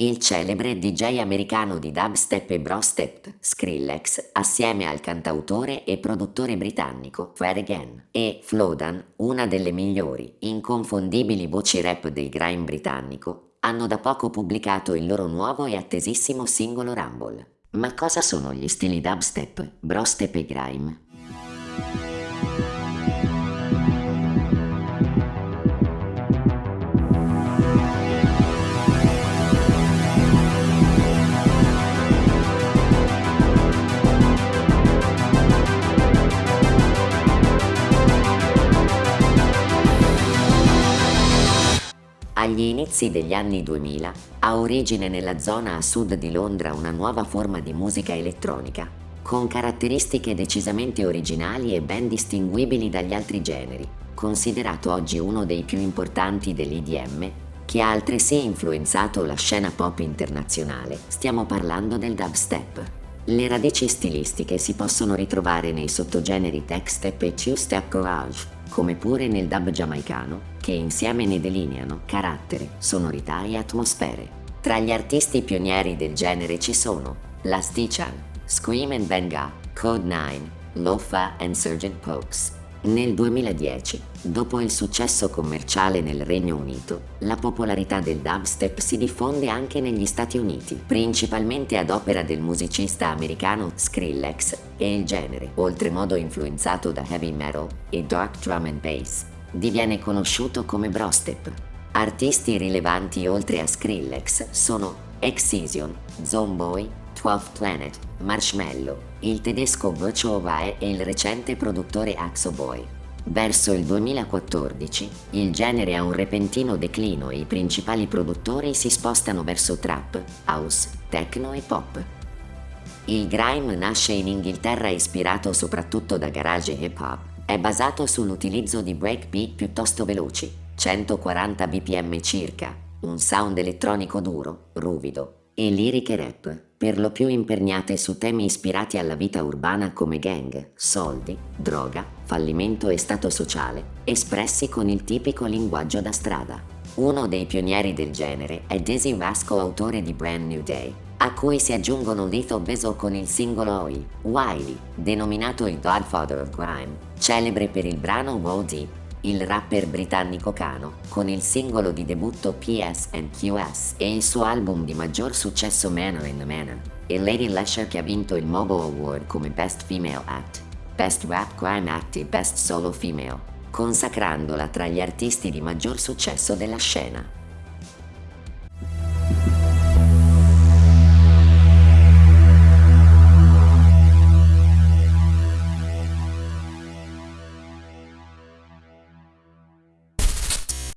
il celebre DJ americano di dubstep e brostep, Skrillex, assieme al cantautore e produttore britannico Fred Again e Flodan, una delle migliori, inconfondibili voci rap del grime britannico, hanno da poco pubblicato il loro nuovo e attesissimo singolo Rumble. Ma cosa sono gli stili dubstep, brostep e grime? Agli inizi degli anni 2000 ha origine nella zona a sud di Londra una nuova forma di musica elettronica, con caratteristiche decisamente originali e ben distinguibili dagli altri generi, considerato oggi uno dei più importanti dell'IDM, che ha altresì influenzato la scena pop internazionale. Stiamo parlando del dubstep. Le radici stilistiche si possono ritrovare nei sottogeneri tech step e two-step garage, come pure nel dub giamaicano, che insieme ne delineano carattere, sonorità e atmosfere. Tra gli artisti pionieri del genere ci sono La Stichan, Scream and Benga, Code 9, Lofa e Sgt. Pokes. Nel 2010, dopo il successo commerciale nel Regno Unito, la popolarità del dubstep si diffonde anche negli Stati Uniti, principalmente ad opera del musicista americano Skrillex e il genere, oltremodo influenzato da heavy metal e dark drum and bass, diviene conosciuto come brostep. Artisti rilevanti oltre a Skrillex sono Excision, Zomboy, 12th Planet, Marshmallow, il tedesco Virtual Vae e il recente produttore Axo Boy. Verso il 2014 il genere ha un repentino declino e i principali produttori si spostano verso trap, house, techno e pop. Il grime nasce in Inghilterra ispirato soprattutto da garage hip hop. È basato sull'utilizzo di breakbeat piuttosto veloci, 140 bpm circa, un sound elettronico duro, ruvido, e liriche rap, per lo più imperniate su temi ispirati alla vita urbana come gang, soldi, droga, fallimento e stato sociale, espressi con il tipico linguaggio da strada. Uno dei pionieri del genere è Desi Vasco, autore di Brand New Day, a cui si aggiungono Lito Beso con il singolo Oi, Wiley, denominato il Godfather of Grime, celebre per il brano Deep, il rapper britannico Kano, con il singolo di debutto PS&QS e il suo album di maggior successo Manor in the Manor, e Lady Lesher che ha vinto il Mobile Award come Best Female Act, Best Rap Crime Act e Best Solo Female, consacrandola tra gli artisti di maggior successo della scena.